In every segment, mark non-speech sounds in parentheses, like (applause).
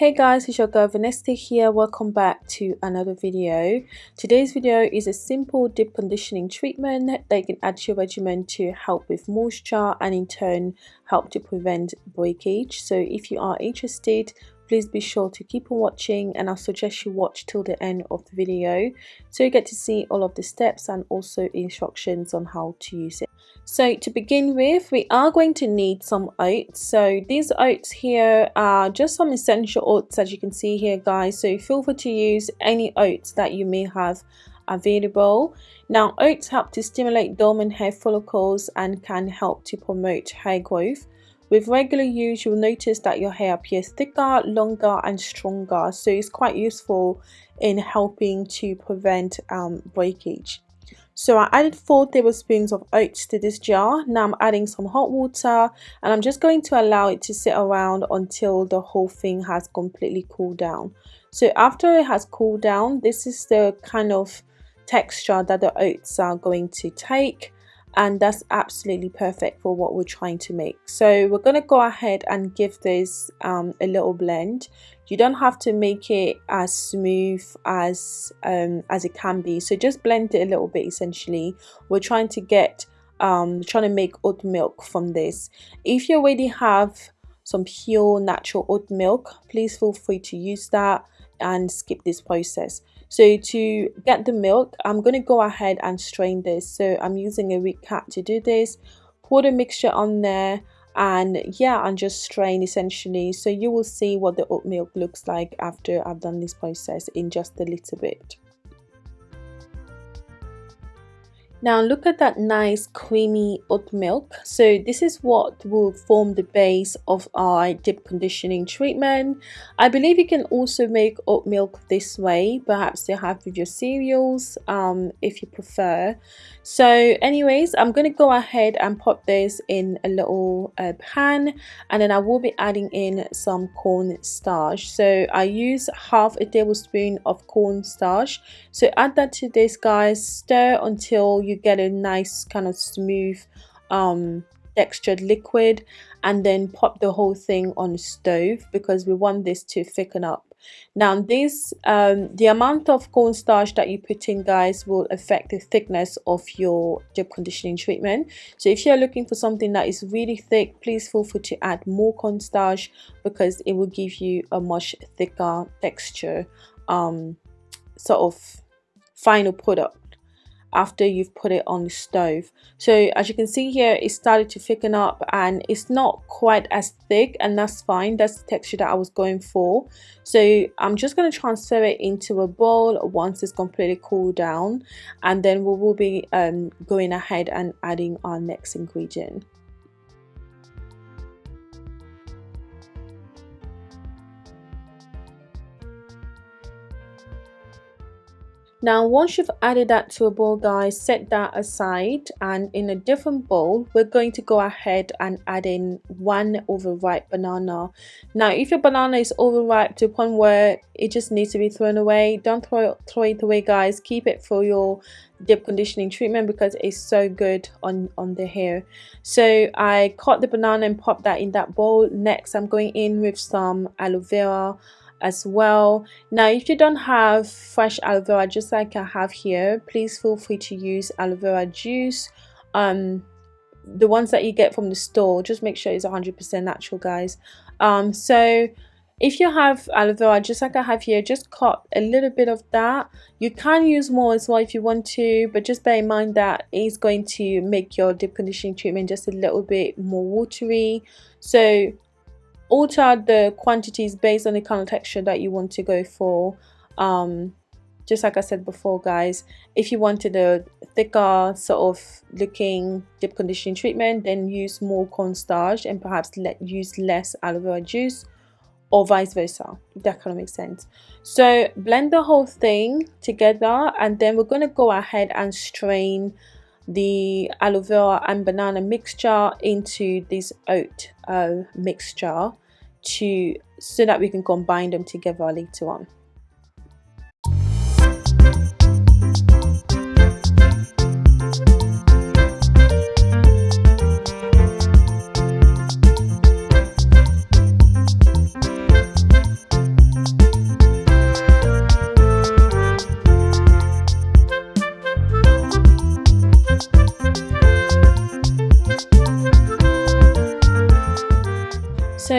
Hey guys, it's your girl Vanessa here. Welcome back to another video. Today's video is a simple deep conditioning treatment that you can add to your regimen to help with moisture and in turn help to prevent breakage. So if you are interested, please be sure to keep on watching and I'll suggest you watch till the end of the video so you get to see all of the steps and also instructions on how to use it. So to begin with, we are going to need some oats. So these oats here are just some essential oats as you can see here guys. So feel free to use any oats that you may have available. Now oats help to stimulate dormant hair follicles and can help to promote hair growth. With regular use, you'll notice that your hair appears thicker, longer and stronger. So it's quite useful in helping to prevent um, breakage. So I added 4 tablespoons of oats to this jar. Now I'm adding some hot water and I'm just going to allow it to sit around until the whole thing has completely cooled down. So after it has cooled down, this is the kind of texture that the oats are going to take and that's absolutely perfect for what we're trying to make. So we're going to go ahead and give this um, a little blend. You don't have to make it as smooth as um, as it can be. So just blend it a little bit essentially. We're trying to get um, trying to make oat milk from this. If you already have some pure natural oat milk please feel free to use that and skip this process so to get the milk i'm going to go ahead and strain this. So i'm using a Reed cap to do this pour the mixture on there and yeah and just strain essentially. So you will see what the oat milk looks like after i've done this process in just a little bit Now look at that nice creamy oat milk. So this is what will form the base of our deep conditioning treatment. I believe you can also make oat milk this way, perhaps you have with your cereals um, if you prefer. So anyways, I'm going to go ahead and pop this in a little uh, pan and then I will be adding in some corn starch. So I use half a tablespoon of corn starch. So add that to this guys, stir until you get a nice kind of smooth um, textured liquid and then pop the whole thing on stove because we want this to thicken up. Now this um, the amount of cornstarch that you put in guys will affect the thickness of your deep conditioning treatment. So if you're looking for something that is really thick please feel free to add more cornstarch because it will give you a much thicker texture um, sort of final product after you've put it on the stove. So as you can see here it started to thicken up and it's not quite as thick and that's fine. That's the texture that I was going for. So I'm just going to transfer it into a bowl once it's completely cooled down and then we will be um, going ahead and adding our next ingredient Now once you've added that to a bowl guys, set that aside and in a different bowl, we're going to go ahead and add in one overripe banana. Now if your banana is overripe to a point where it just needs to be thrown away, don't throw, throw it away guys, keep it for your deep conditioning treatment because it's so good on, on the hair. So I cut the banana and popped that in that bowl. Next I'm going in with some aloe vera as well. Now if you don't have fresh aloe vera just like I have here please feel free to use aloe vera juice. Um the ones that you get from the store just make sure it's 100% natural guys. Um so if you have aloe vera just like I have here just cut a little bit of that. You can use more as well if you want to but just bear in mind that it's going to make your deep conditioning treatment just a little bit more watery. So alter the quantities based on the kind of texture that you want to go for. Um, just like I said before guys if you wanted a thicker sort of looking deep conditioning treatment then use more cornstarch and perhaps let use less aloe vera juice or vice versa if that kind of makes sense. So blend the whole thing together and then we're going to go ahead and strain the aloe vera and banana mixture into this oat uh, mixture to so that we can combine them together later on.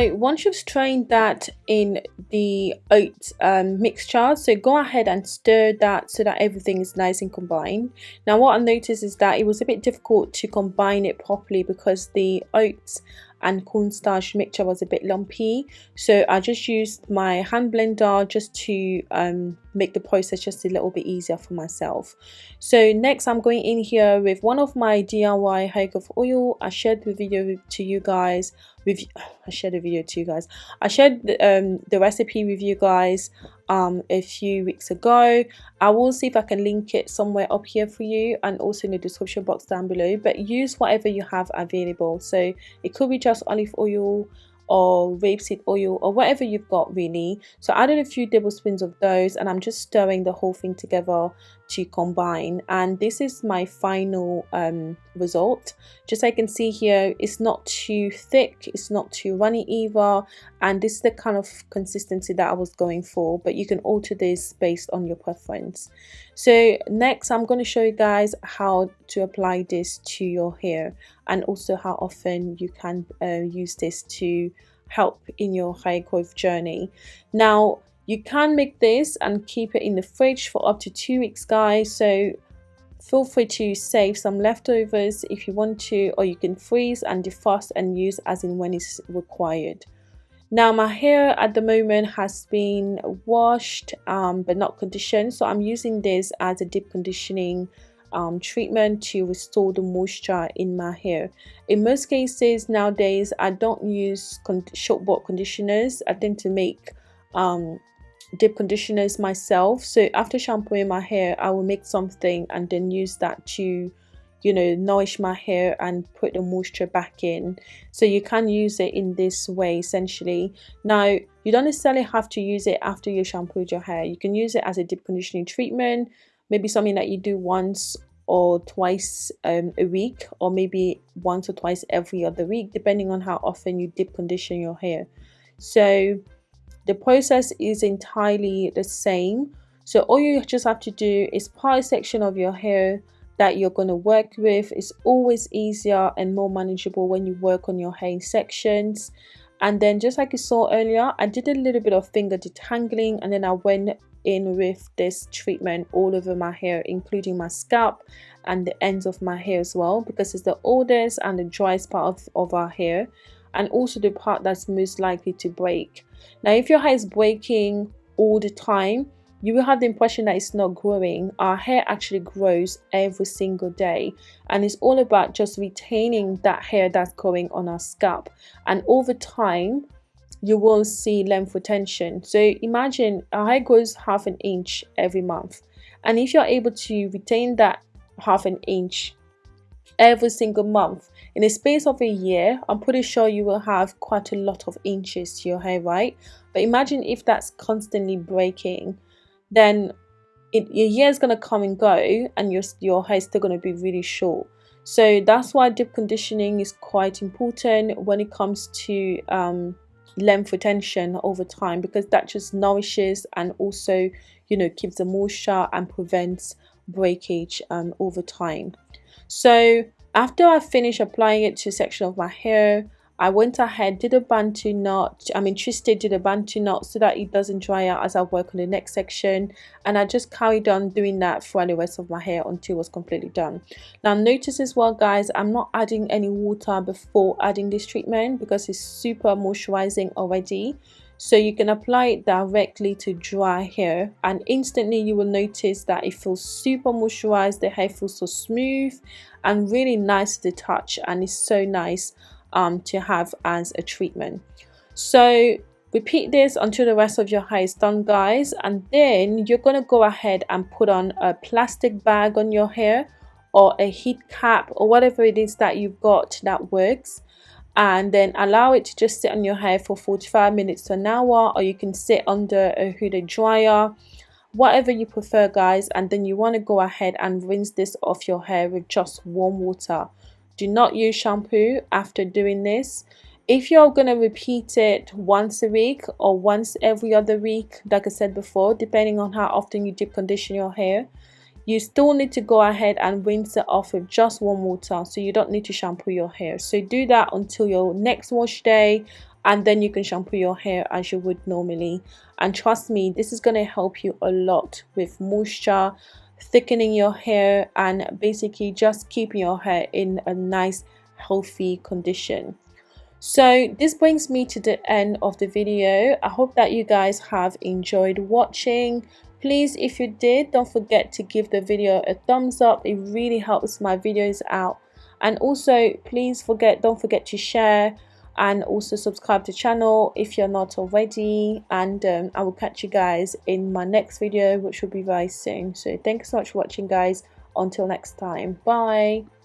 Once you've strained that in the oat um, mixture so go ahead and stir that so that everything is nice and combined. Now what I noticed is that it was a bit difficult to combine it properly because the oats and cornstarch mixture was a bit lumpy. So I just used my hand blender just to um, make the process just a little bit easier for myself. So next I'm going in here with one of my DIY growth oil. I shared the video to you guys (sighs) I shared a video to you guys. I shared the, um, the recipe with you guys um, a few weeks ago. I will see if I can link it somewhere up here for you and also in the description box down below but use whatever you have available. So it could be just olive oil or rapeseed oil or whatever you've got really. So I added a few tablespoons of those and I'm just stirring the whole thing together to combine. And this is my final um, result. Just like you can see here it's not too thick it's not too runny either. And this is the kind of consistency that I was going for but you can alter this based on your preference. So next I'm going to show you guys how to apply this to your hair and also how often you can uh, use this to help in your hair growth journey. Now you can make this and keep it in the fridge for up to two weeks guys so feel free to save some leftovers if you want to or you can freeze and defrost and use as in when it's required now my hair at the moment has been washed um, but not conditioned so I'm using this as a deep conditioning um, treatment to restore the moisture in my hair. In most cases nowadays, I don't use con short bought conditioners. I tend to make um, deep conditioners myself. So after shampooing my hair, I will make something and then use that to you know nourish my hair and put the moisture back in. So you can use it in this way essentially. Now you don't necessarily have to use it after you shampooed your hair. You can use it as a deep conditioning treatment maybe something that you do once or twice um, a week or maybe once or twice every other week depending on how often you deep condition your hair. So the process is entirely the same. So all you just have to do is part a section of your hair that you're going to work with. It's always easier and more manageable when you work on your hair sections. And then just like you saw earlier I did a little bit of finger detangling and then I went in with this treatment all over my hair including my scalp and the ends of my hair as well because it's the oldest and the driest part of, of our hair and also the part that's most likely to break now if your hair is breaking all the time you will have the impression that it's not growing our hair actually grows every single day and it's all about just retaining that hair that's growing on our scalp and over time you will see length retention. So imagine our hair grows half an inch every month. And if you're able to retain that half an inch every single month in a space of a year, I'm pretty sure you will have quite a lot of inches to your hair, right? But imagine if that's constantly breaking, then it, your year is going to come and go and your, your hair is still going to be really short. So that's why deep conditioning is quite important when it comes to um, length retention over time because that just nourishes and also you know keeps the moisture and prevents breakage um, over time so after I finish applying it to a section of my hair I went ahead, did a bantu knot, I mean twisted, did a bantu knot so that it doesn't dry out as I work on the next section and I just carried on doing that for the rest of my hair until it was completely done. Now notice as well guys, I'm not adding any water before adding this treatment because it's super moisturizing already so you can apply it directly to dry hair and instantly you will notice that it feels super moisturized the hair feels so smooth and really nice to touch and it's so nice um, to have as a treatment. So repeat this until the rest of your hair is done guys and then you're to go ahead and put on a plastic bag on your hair or a heat cap or whatever it is that you've got that works and then allow it to just sit on your hair for 45 minutes to an hour or you can sit under a hooded dryer. Whatever you prefer guys and then you want to go ahead and rinse this off your hair with just warm water. Do not use shampoo after doing this. If you're going to repeat it once a week or once every other week like i said before depending on how often you deep condition your hair you still need to go ahead and rinse it off with just warm water so you don't need to shampoo your hair. So do that until your next wash day and then you can shampoo your hair as you would normally. And trust me this is going to help you a lot with moisture thickening your hair and basically just keeping your hair in a nice healthy condition. So this brings me to the end of the video. I hope that you guys have enjoyed watching please if you did don't forget to give the video a thumbs up. It really helps my videos out. And also please forget don't forget to share and also subscribe to the channel if you're not already. And um, I will catch you guys in my next video which will be very soon. So thanks so much for watching guys. Until next time. Bye